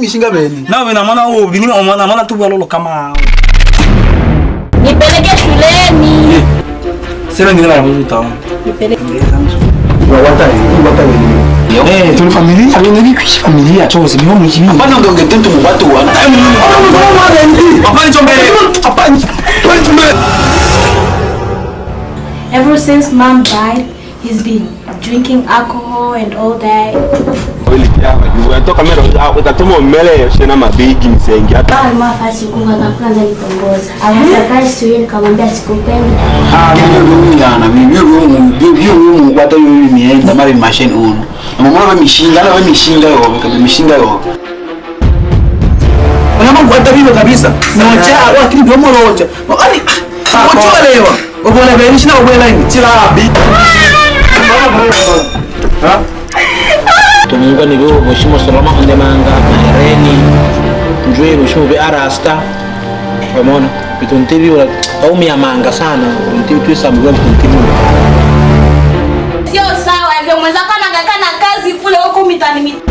mishinga beni nawe na mwana wao bini mwana mwana tu walolo kama hao nipeleke shuleni sema ndio na mtoto nipeleke tuli familia abinebikwishi familia chose niho mukibi apana ndonge tentu mubato wana apana chombele apana chombe. Ever since mom died, he's been drinking alcohol and all that. Yawa. Mero utatuma umele shena mabigi msengi hata. Alikuwa fasi kunga kwanza nitongoza. Akasafari siwe nikamwambia sikupendi. ah mimi yana mimi yo yo yo kwata yo mienza mari machine uno mama wa mishinga na wa mishinga yo kama mishinga yo Unama kwata hivyo kabisa. Moja au akili ndio morocha. Ani wacholewa. Ubona beni shina ubona nini? Chila tumunga ni biwo mheshimiwa Salama Ondemanga Mahereni njwe mheshimiwa bi Arasta. Umeona? Vitu ntivi wala ya manga sana. Ntivi tu sambuwa vitu ntivi Sio sawa hivyo mwenzako anahangaika na kazi kule huko mitani mitani.